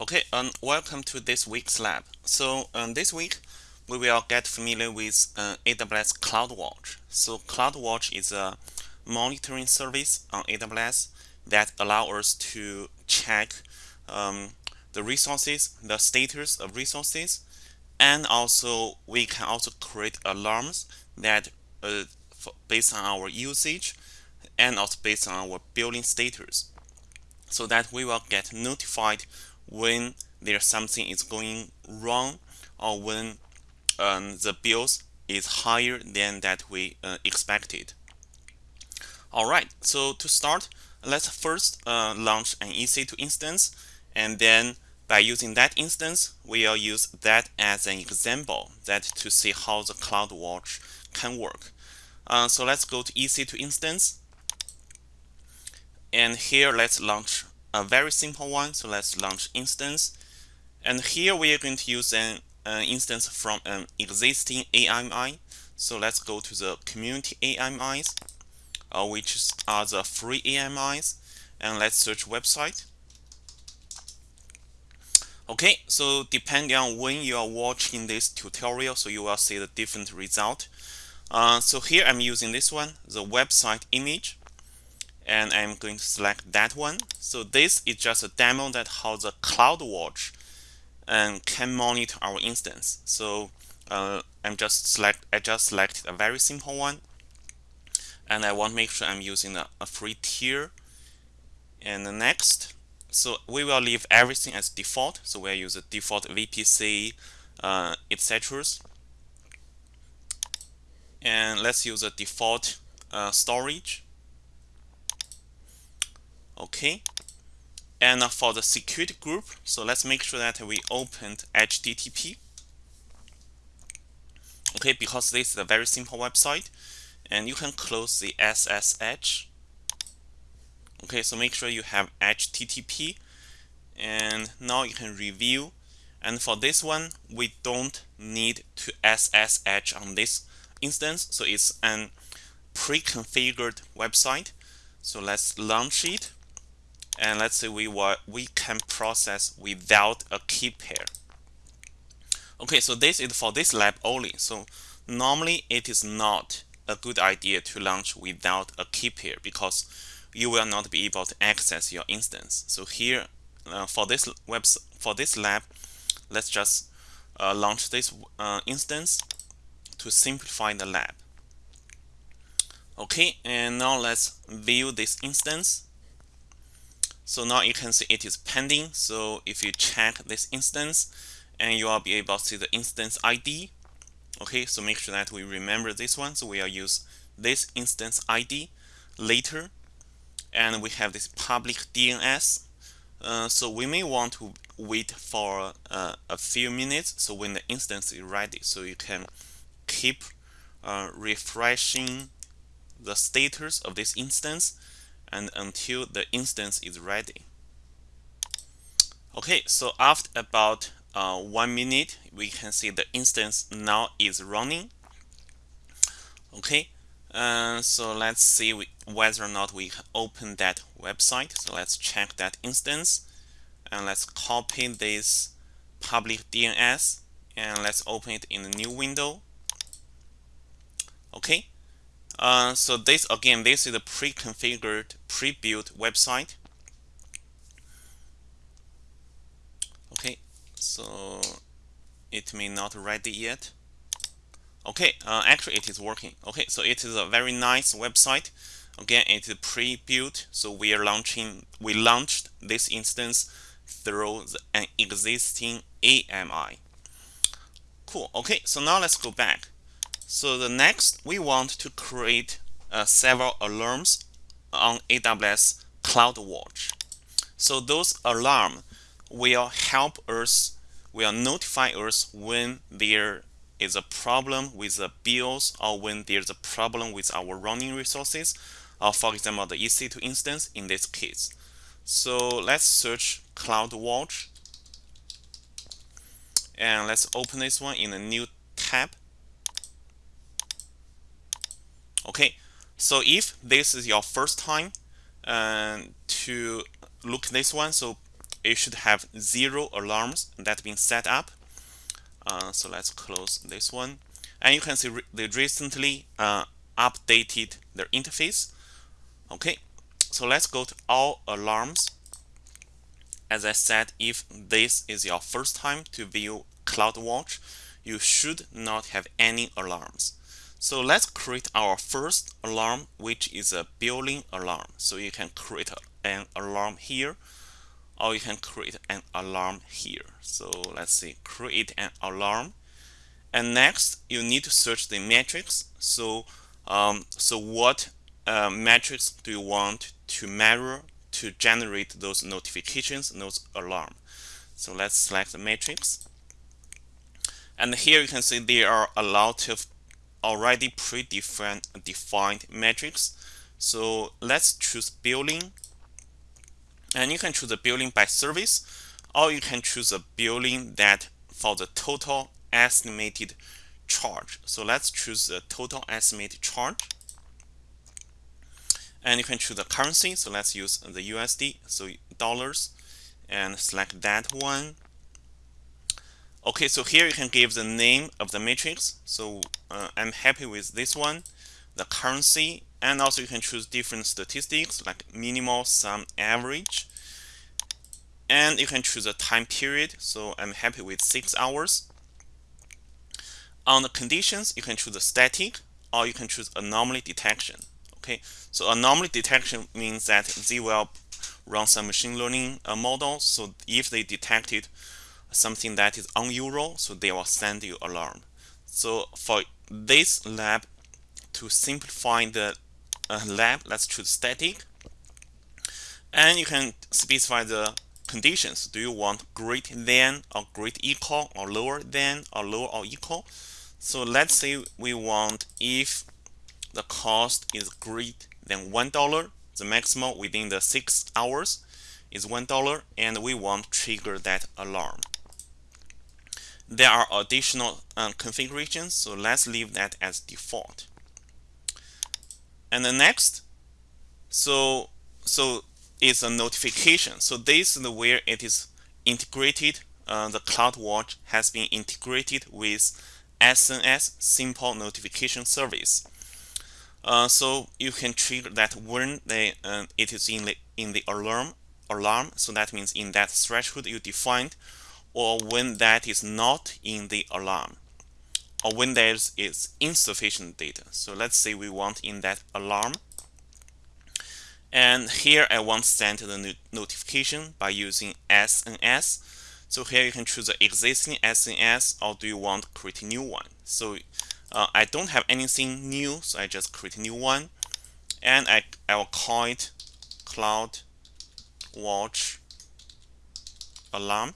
Okay, um, welcome to this week's lab. So um, this week we will get familiar with uh, AWS CloudWatch. So CloudWatch is a monitoring service on AWS that allow us to check um, the resources, the status of resources, and also we can also create alarms that uh, based on our usage and also based on our billing status so that we will get notified when there's something is going wrong or when um, the bills is higher than that we uh, expected. Alright, so to start, let's first uh, launch an EC2 instance and then by using that instance, we'll use that as an example that to see how the CloudWatch can work. Uh, so let's go to EC2 instance and here let's launch a very simple one. So let's launch instance. And here we are going to use an, an instance from an existing AMI. So let's go to the community AMIs, uh, which are the free AMIs. And let's search website. Okay, so depending on when you are watching this tutorial, so you will see the different result. Uh, so here I'm using this one, the website image and I'm going to select that one. So this is just a demo that how the CloudWatch um, can monitor our instance. So uh, I'm just select I just selected a very simple one, and I want to make sure I'm using a, a free tier. And the next, so we will leave everything as default. So we'll use a default VPC, uh, etc. And let's use a default uh, storage okay. And for the security group so let's make sure that we opened HTTP okay because this is a very simple website and you can close the SSH okay so make sure you have HTTP and now you can review. And for this one we don't need to SSH on this instance so it's an pre-configured website. So let's launch it and let's say we want we can process without a key pair. Okay so this is for this lab only. So normally it is not a good idea to launch without a key pair because you will not be able to access your instance. So here uh, for this web for this lab let's just uh, launch this uh, instance to simplify the lab. Okay and now let's view this instance so now you can see it is pending. So if you check this instance and you will be able to see the instance ID. Okay, so make sure that we remember this one. So we'll use this instance ID later. And we have this public DNS. Uh, so we may want to wait for uh, a few minutes. So when the instance is ready, so you can keep uh, refreshing the status of this instance and until the instance is ready. Okay, so after about uh, one minute, we can see the instance now is running. Okay, uh, so let's see whether or not we open that website. So let's check that instance and let's copy this public DNS and let's open it in a new window. Okay, uh, so this again, this is a pre-configured, pre-built website. Okay, so it may not ready yet. Okay, uh, actually it is working. Okay, so it is a very nice website. Again, it is pre-built, so we are launching. We launched this instance through an existing AMI. Cool. Okay, so now let's go back. So the next, we want to create uh, several alarms on AWS CloudWatch. So those alarm will help us, will notify us when there is a problem with the bills or when there's a problem with our running resources, or for example, the EC2 instance in this case. So let's search CloudWatch and let's open this one in a new tab. Okay, so if this is your first time uh, to look this one, so it should have zero alarms that been set up. Uh, so let's close this one. And you can see re they recently uh, updated their interface. Okay, so let's go to all alarms. As I said, if this is your first time to view CloudWatch, you should not have any alarms. So let's create our first alarm, which is a billing alarm. So you can create an alarm here, or you can create an alarm here. So let's see, create an alarm. And next, you need to search the metrics. So, um, so what uh, metrics do you want to measure to generate those notifications, those alarm? So let's select the matrix. And here you can see there are a lot of already predefined defined metrics. So let's choose billing. And you can choose a billing by service, or you can choose a billing that for the total estimated charge. So let's choose the total estimated charge. And you can choose the currency. So let's use the USD, so dollars, and select that one. Okay, so here you can give the name of the matrix. So uh, I'm happy with this one, the currency, and also you can choose different statistics like minimal, sum, average. And you can choose a time period. So I'm happy with six hours. On the conditions, you can choose a static or you can choose anomaly detection. Okay, so anomaly detection means that they will run some machine learning uh, model. So if they detected something that is unusual, so they will send you alarm. So for this lab, to simplify the uh, lab, let's choose static. And you can specify the conditions. Do you want greater than or greater equal or lower than or lower or equal? So let's say we want if the cost is greater than $1, the maximum within the 6 hours is $1 and we want trigger that alarm there are additional um, configurations so let's leave that as default. And the next so so is a notification. So this is the where it is integrated uh, the CloudWatch has been integrated with SNS simple notification service. Uh, so you can trigger that when they, uh, it is in the in the alarm alarm so that means in that threshold you defined or when that is not in the alarm or when there is insufficient data. So let's say we want in that alarm. And here I want send the notification by using SNS. So here you can choose the existing SNS or do you want create a new one. So uh, I don't have anything new, so I just create a new one. And I, I will call it Cloud Watch Alarm.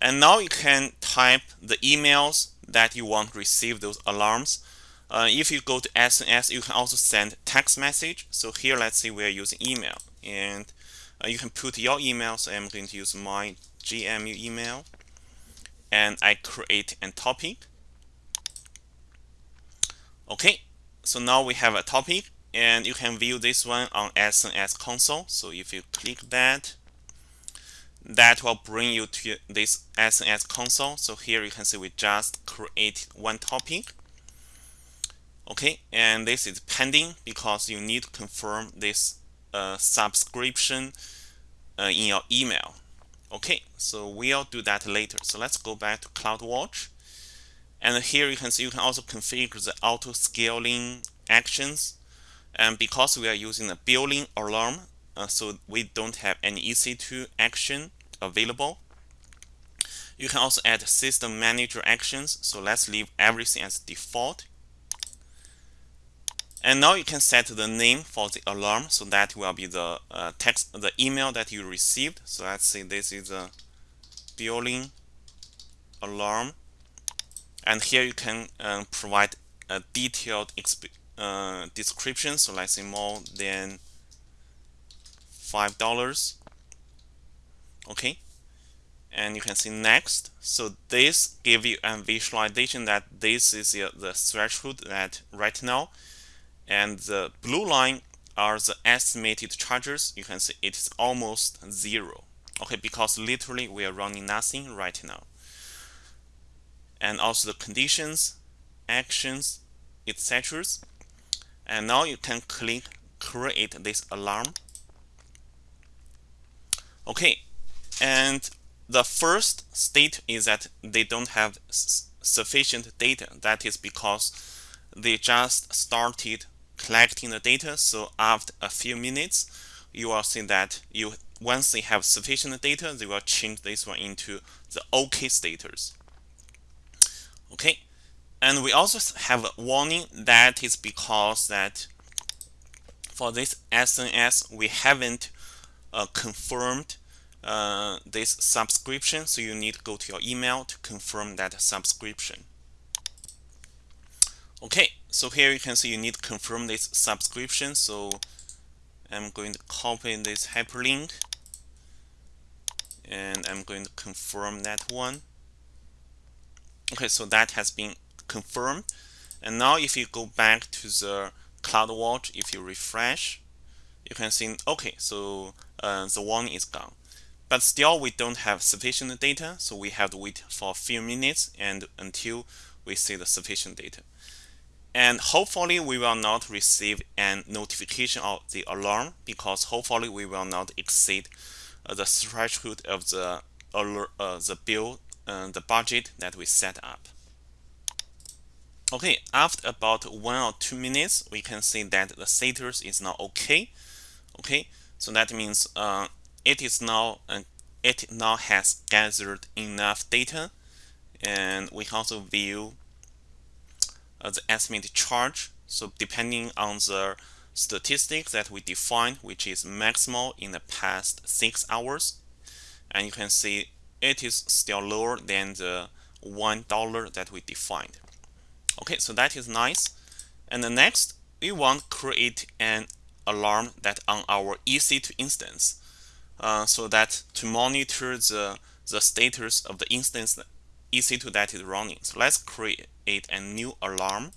And now you can type the emails that you want to receive those alarms. Uh, if you go to SNS, you can also send text message. So here, let's say we're using email. And uh, you can put your email. So I'm going to use my GMU email. And I create a topic. Okay, so now we have a topic. And you can view this one on SNS console. So if you click that, that will bring you to this SNS console. So here you can see we just create one topic. Okay, and this is pending because you need to confirm this uh, subscription uh, in your email. Okay, so we'll do that later. So let's go back to CloudWatch. And here you can see you can also configure the auto scaling actions. And because we are using a billing alarm, uh, so we don't have any EC2 action available. You can also add system manager actions. So let's leave everything as default. And now you can set the name for the alarm. So that will be the uh, text, the email that you received. So let's say this is a billing alarm. And here you can uh, provide a detailed uh, description. So let's say more than $5 okay? And you can see next. So this give you a visualization that this is the threshold that right now. And the blue line are the estimated charges. You can see it is almost zero. Okay because literally we are running nothing right now. And also the conditions actions etc and now you can click create this alarm okay and the first state is that they don't have sufficient data. That is because they just started collecting the data. So after a few minutes you will see that you once they have sufficient data they will change this one into the OK status. Okay and we also have a warning that is because that for this SNS we haven't uh, confirmed uh, this subscription so you need to go to your email to confirm that subscription. Okay so here you can see you need to confirm this subscription so I'm going to copy this hyperlink and I'm going to confirm that one. Okay so that has been confirmed. And now if you go back to the CloudWatch if you refresh you can see okay so uh, the warning is gone but still we don't have sufficient data so we have to wait for a few minutes and until we see the sufficient data. And hopefully we will not receive a notification of the alarm because hopefully we will not exceed uh, the threshold of the uh, the bill uh, the budget that we set up. Okay after about one or two minutes we can see that the status is now okay. Okay so that means uh, it is now uh, it now has gathered enough data and we also view uh, the estimated charge. So depending on the statistics that we defined, which is maximal in the past six hours, and you can see it is still lower than the one dollar that we defined. Okay, so that is nice. And the next, we want create an alarm that on our EC2 instance, uh, so that to monitor the the status of the instance EC2 that is running. So let's create a new alarm.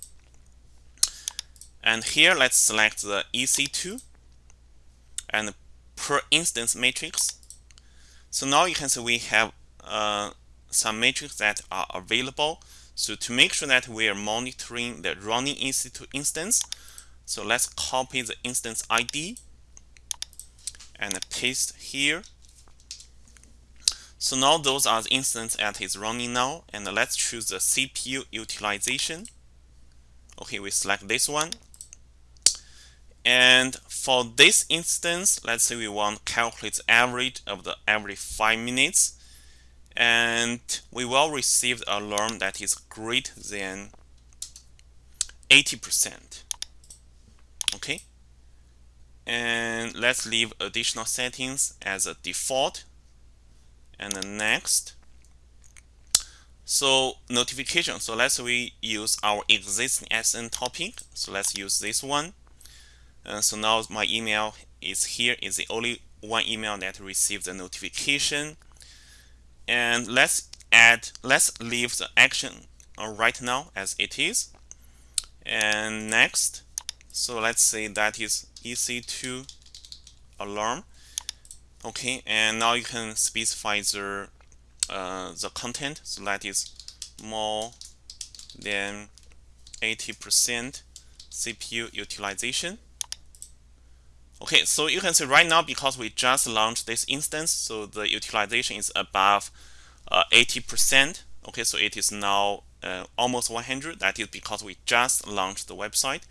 And here let's select the EC2 and per instance matrix. So now you can see we have uh, some matrix that are available. So to make sure that we are monitoring the running EC2 instance, so let's copy the instance ID and paste here. So now those are the instances that is running now and let's choose the CPU utilization. Okay, we select this one. And for this instance, let's say we want to calculate the average of the every 5 minutes. And we will receive the alarm that is greater than 80%. Okay. And let's leave additional settings as a default. And then next. So notification. So let's we use our existing SN topic. So let's use this one. Uh, so now my email is here. Is the only one email that received the notification. And let's add let's leave the action uh, right now as it is. And next. So let's say that is EC2 alarm. Okay and now you can specify the uh, the content. So that is more than 80% CPU utilization. Okay so you can see right now because we just launched this instance so the utilization is above 80% uh, okay so it is now uh, almost 100 that is because we just launched the website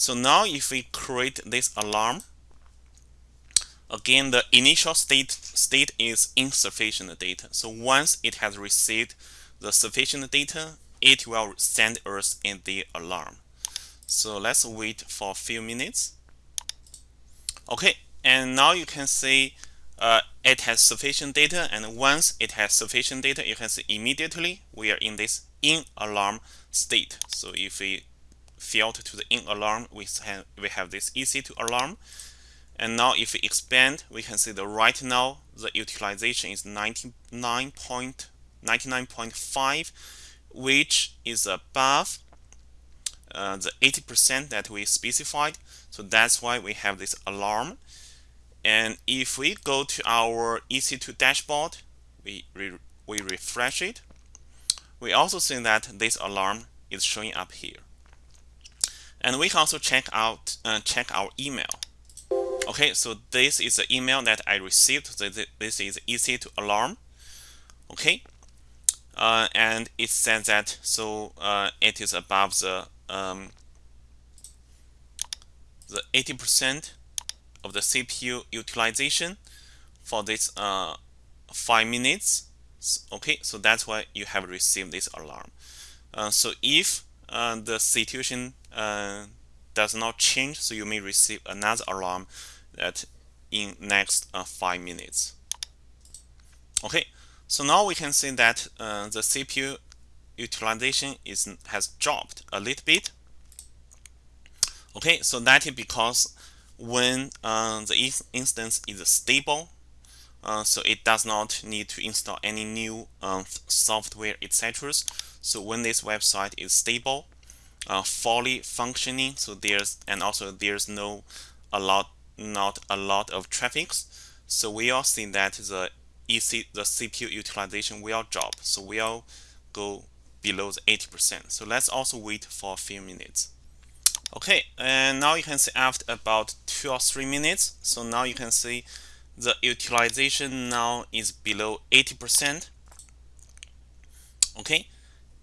so now if we create this alarm Again, the initial state, state is insufficient data. So once it has received the sufficient data, it will send us in the alarm. So let's wait for a few minutes. Okay, and now you can see uh, it has sufficient data and once it has sufficient data you can see immediately we are in this in alarm state so if we filter to the in alarm we have, we have this EC2 alarm and now if we expand, we can see that right now the utilization is 99.99.5, which is above uh, the 80% that we specified. So that's why we have this alarm. and if we go to our EC2 dashboard we, re we refresh it we also see that this alarm is showing up here and we can also check out uh, check our email. Okay so this is the email that I received. So this is EC2 alarm. Okay. Uh, and it says that so uh, it is above the um, the 80% of the CPU utilization for this uh, five minutes. Okay so that's why you have received this alarm. Uh, so if uh, the situation uh, does not change so you may receive another alarm that in next uh, five minutes. Okay so now we can see that uh, the CPU utilization is has dropped a little bit. Okay so that is because when uh, the instance is stable uh, so it does not need to install any new uh, software etc so when this website is stable uh, fully functioning. So there's and also there's no a lot not a lot of traffic so we all see that the EC the CPU utilization will drop. So we'll go below the 80% so let's also wait for a few minutes. Okay and now you can see after about two or three minutes. So now you can see the utilization now is below 80% okay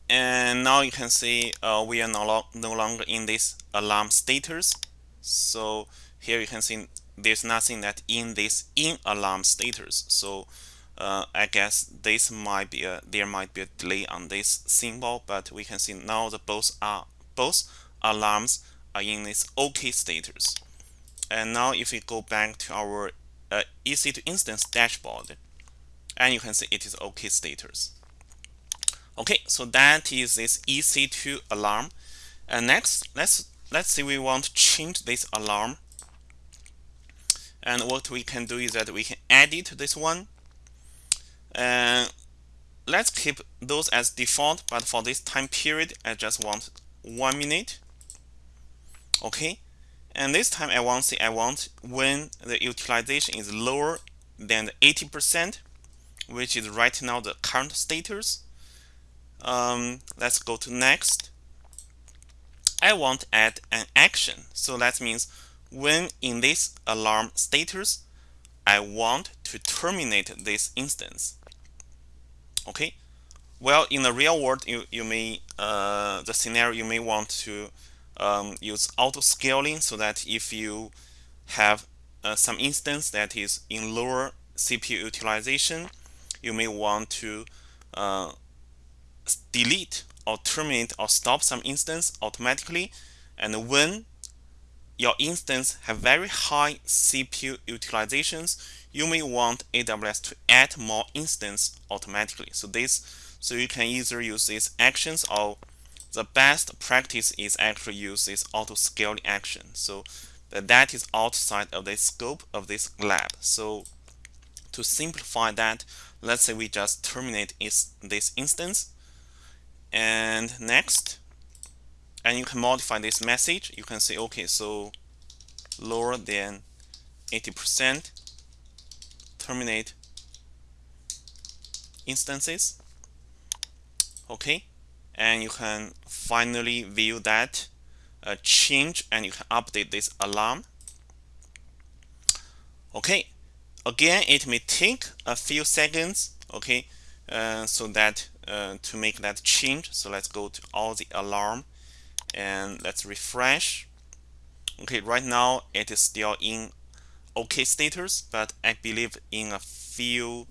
and now you can see uh, we are no, lo no longer in this alarm status so here you can see there's nothing that in this in alarm status so uh, I guess this might be a there might be a delay on this symbol but we can see now the both are both alarms are in this OK status and now if we go back to our uh, EC2 instance dashboard and you can see it is OK status okay so that is this EC2 alarm. And next let's let's say we want to change this alarm. And what we can do is that we can edit this one. And let's keep those as default but for this time period I just want one minute. Okay and this time I want to say I want when the utilization is lower than 80% which is right now the current status um, let's go to next. I want to add an action. So that means when in this alarm status I want to terminate this instance. Okay? Well in the real world you, you may uh, the scenario you may want to um, use auto scaling so that if you have uh, some instance that is in lower CPU utilization, you may want to uh, delete or terminate or stop some instance automatically. And when your instance have very high CPU utilizations, you may want AWS to add more instance automatically. So this, so you can either use these actions or the best practice is actually use this auto scaling action. So that is outside of the scope of this lab. So to simplify that, let's say we just terminate is this instance. And next, and you can modify this message. You can say, okay, so lower than 80% terminate instances. Okay, and you can finally view that uh, change and you can update this alarm okay again it may take a few seconds okay uh, so that uh, to make that change. So let's go to all the alarm and let's refresh. Okay right now it is still in okay status but I believe in a few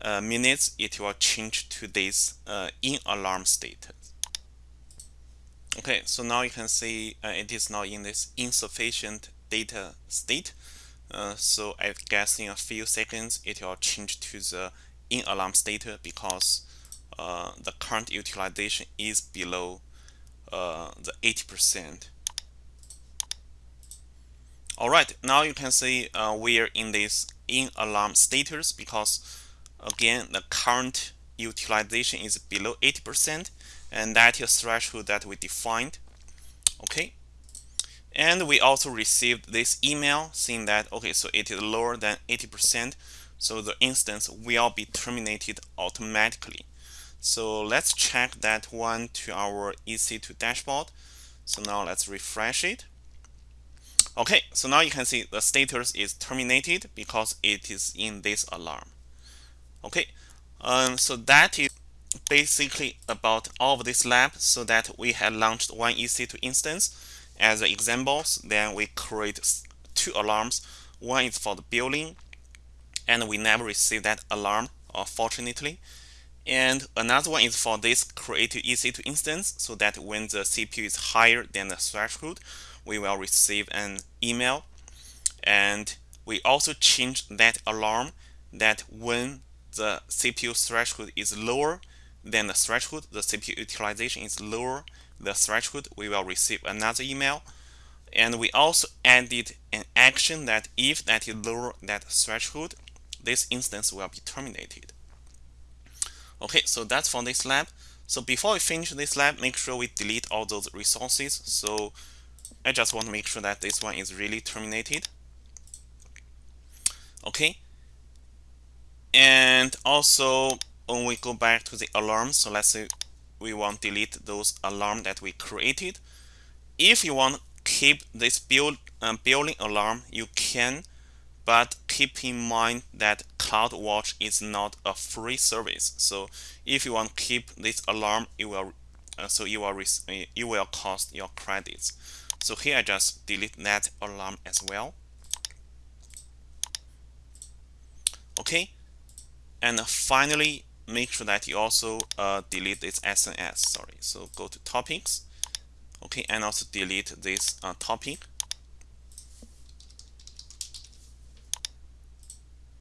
uh, minutes it will change to this uh, in alarm status. Okay so now you can see uh, it is now in this insufficient data state. Uh, so I guess in a few seconds it will change to the in alarm status because uh, the current utilization is below uh, the 80% Alright, now you can see we're in this in alarm status because again the current utilization is below 80% and that is threshold that we defined. Okay? And we also received this email saying that okay so it is lower than 80% so the instance will be terminated automatically so let's check that one to our EC2 dashboard. So now let's refresh it. Okay so now you can see the status is terminated because it is in this alarm. Okay um, so that is basically about all of this lab so that we had launched one EC2 instance as examples then we create two alarms. One is for the billing and we never receive that alarm unfortunately and another one is for this created EC2 instance so that when the CPU is higher than the threshold we will receive an email and we also change that alarm that when the CPU threshold is lower than the threshold, the CPU utilization is lower the threshold, we will receive another email. And we also added an action that if that is lower that threshold, this instance will be terminated. Okay, so that's for this lab. So before we finish this lab, make sure we delete all those resources. So I just want to make sure that this one is really terminated. Okay. And also when we go back to the alarm, so let's say we want to delete those alarm that we created. If you want to keep this build um, billing alarm, you can, but keep in mind that CloudWatch is not a free service. So if you want to keep this alarm, you will uh, so you will you will cost your credits. So here I just delete that alarm as well. Okay, and finally make sure that you also uh, delete this SNS sorry so go to topics okay and also delete this uh, topic